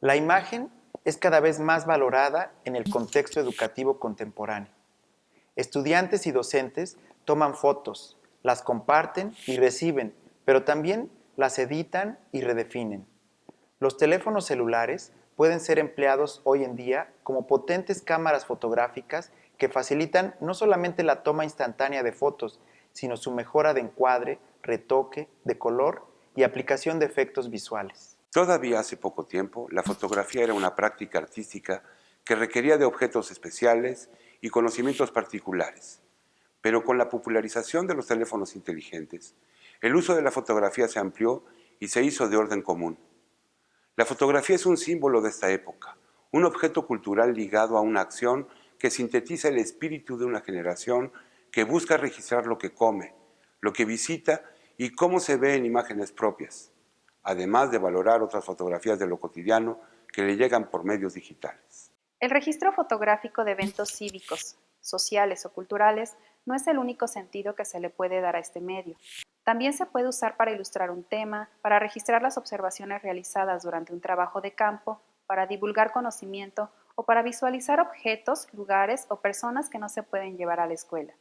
La imagen es cada vez más valorada en el contexto educativo contemporáneo. Estudiantes y docentes toman fotos, las comparten y reciben, pero también las editan y redefinen. Los teléfonos celulares pueden ser empleados hoy en día como potentes cámaras fotográficas que facilitan no solamente la toma instantánea de fotos, sino su mejora de encuadre, retoque, de color y aplicación de efectos visuales. Todavía hace poco tiempo, la fotografía era una práctica artística que requería de objetos especiales y conocimientos particulares. Pero con la popularización de los teléfonos inteligentes, el uso de la fotografía se amplió y se hizo de orden común. La fotografía es un símbolo de esta época, un objeto cultural ligado a una acción que sintetiza el espíritu de una generación que busca registrar lo que come, lo que visita y cómo se ve en imágenes propias además de valorar otras fotografías de lo cotidiano que le llegan por medios digitales. El registro fotográfico de eventos cívicos, sociales o culturales no es el único sentido que se le puede dar a este medio. También se puede usar para ilustrar un tema, para registrar las observaciones realizadas durante un trabajo de campo, para divulgar conocimiento o para visualizar objetos, lugares o personas que no se pueden llevar a la escuela.